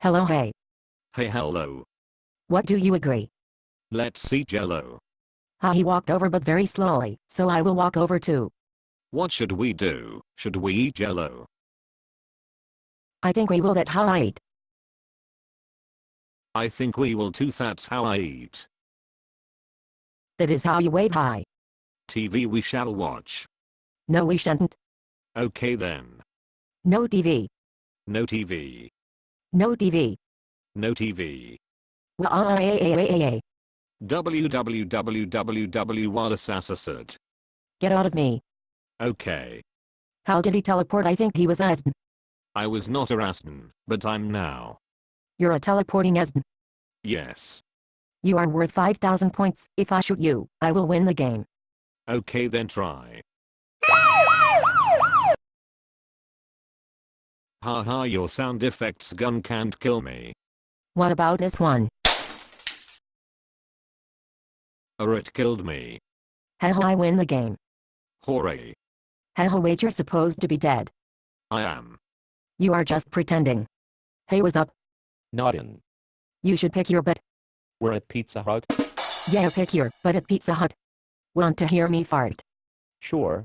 Hello hey. Hey hello. What do you agree? Let's see jello. Ha he walked over but very slowly, so I will walk over too. What should we do? Should we eat jello? I think we will that how I eat. I think we will too that's how I eat. That is how you wave high. TV we shall watch. No we shan't. Okay then. No TV. No TV. No TV. No TV. Uh, eh, eh, eh, eh, eh. www.wallaceassassid. Get out of me. Okay. How did he teleport? I think he was Asden. I was not a Raston, but I'm now. You're a teleporting Asden. Yes. You are worth 5,000 points. If I shoot you, I will win the game. Okay then try. Haha your sound effects gun can't kill me. What about this one? Or it killed me. Haha I win the game. Hooray. Haha wait you're supposed to be dead. I am. You are just pretending. Hey what's up? Not in. You should pick your butt. We're at Pizza Hut. Yeah pick your butt at Pizza Hut. Want to hear me fart? Sure.